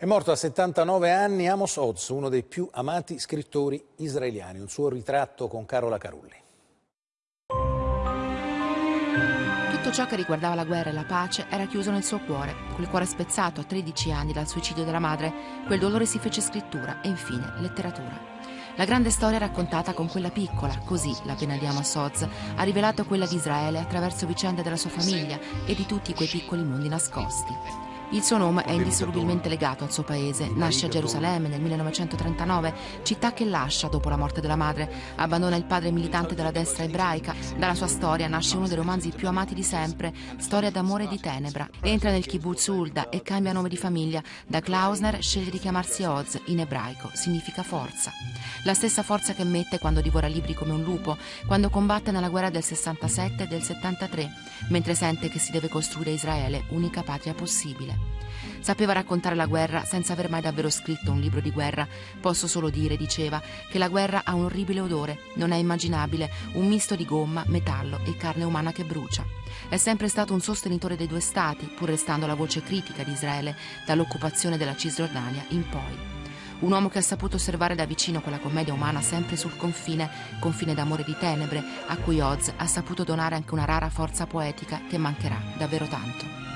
È morto a 79 anni Amos Oz, uno dei più amati scrittori israeliani. Un suo ritratto con Carola Carulli. Tutto ciò che riguardava la guerra e la pace era chiuso nel suo cuore. Quel cuore spezzato a 13 anni dal suicidio della madre, quel dolore si fece scrittura e infine letteratura. La grande storia raccontata con quella piccola, così la pena di Amos Oz ha rivelato quella di Israele attraverso vicende della sua famiglia e di tutti quei piccoli mondi nascosti. Il suo nome è indissolubilmente legato al suo paese. Nasce a Gerusalemme nel 1939, città che lascia dopo la morte della madre. Abbandona il padre militante della destra ebraica. Dalla sua storia nasce uno dei romanzi più amati di sempre, Storia d'amore e di tenebra. Entra nel kibbutz Ulda e cambia nome di famiglia. Da Klausner sceglie di chiamarsi Oz, in ebraico, significa forza. La stessa forza che mette quando divora libri come un lupo, quando combatte nella guerra del 67 e del 73, mentre sente che si deve costruire Israele, unica patria possibile. Sapeva raccontare la guerra senza aver mai davvero scritto un libro di guerra. Posso solo dire, diceva, che la guerra ha un orribile odore, non è immaginabile, un misto di gomma, metallo e carne umana che brucia. È sempre stato un sostenitore dei due stati, pur restando la voce critica di Israele dall'occupazione della Cisgiordania in poi. Un uomo che ha saputo osservare da vicino quella commedia umana sempre sul confine, confine d'amore e di tenebre, a cui Oz ha saputo donare anche una rara forza poetica che mancherà davvero tanto.